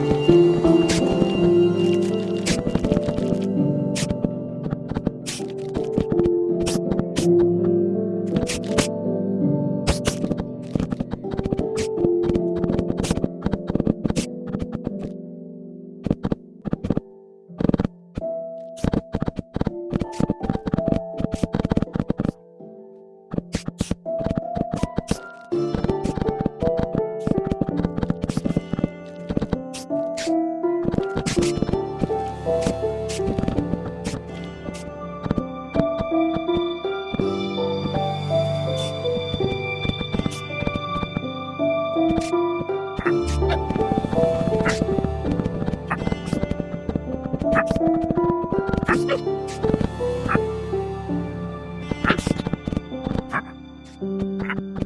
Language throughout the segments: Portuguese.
Música Gracias.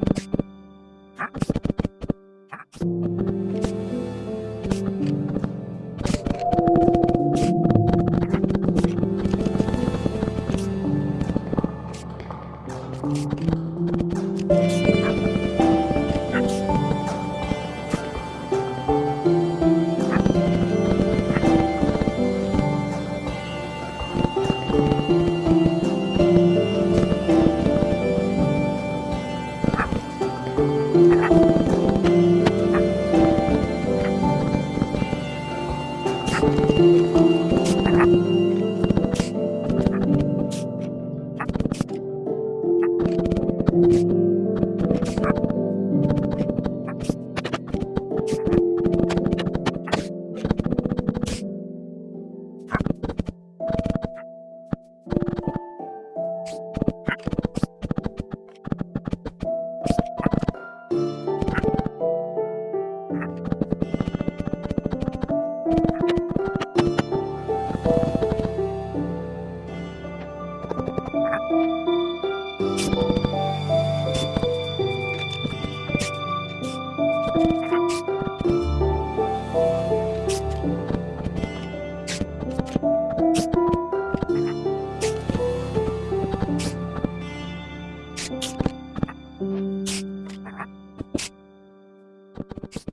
Música you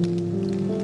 Música